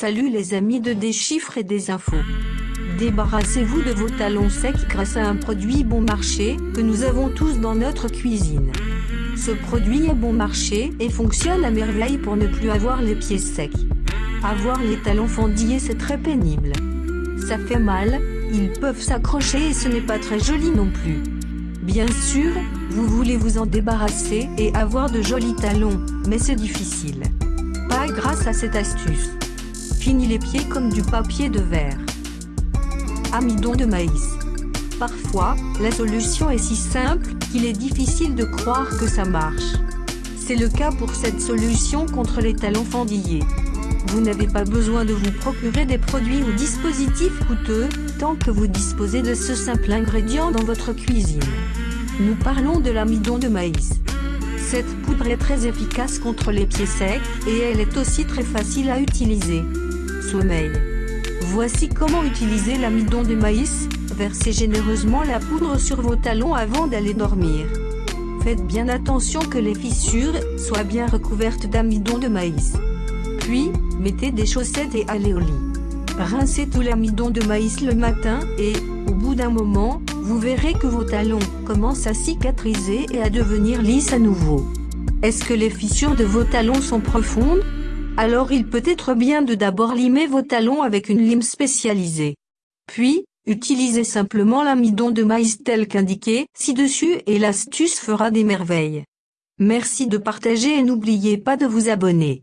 Salut les amis de des chiffres et des infos. Débarrassez-vous de vos talons secs grâce à un produit bon marché que nous avons tous dans notre cuisine. Ce produit est bon marché et fonctionne à merveille pour ne plus avoir les pieds secs. Avoir les talons fendillés c'est très pénible. Ça fait mal, ils peuvent s'accrocher et ce n'est pas très joli non plus. Bien sûr, vous voulez vous en débarrasser et avoir de jolis talons, mais c'est difficile. Pas grâce à cette astuce. Fini les pieds comme du papier de verre. Amidon de maïs. Parfois, la solution est si simple qu'il est difficile de croire que ça marche. C'est le cas pour cette solution contre les talons fendillés. Vous n'avez pas besoin de vous procurer des produits ou dispositifs coûteux, tant que vous disposez de ce simple ingrédient dans votre cuisine. Nous parlons de l'amidon de maïs. Cette poudre est très efficace contre les pieds secs, et elle est aussi très facile à utiliser Voici comment utiliser l'amidon de maïs, versez généreusement la poudre sur vos talons avant d'aller dormir. Faites bien attention que les fissures soient bien recouvertes d'amidon de maïs. Puis, mettez des chaussettes et allez au lit. Rincez tout l'amidon de maïs le matin et, au bout d'un moment, vous verrez que vos talons commencent à cicatriser et à devenir lisses à nouveau. Est-ce que les fissures de vos talons sont profondes? Alors il peut être bien de d'abord limer vos talons avec une lime spécialisée. Puis, utilisez simplement l'amidon de maïs tel qu'indiqué ci-dessus et l'astuce fera des merveilles. Merci de partager et n'oubliez pas de vous abonner.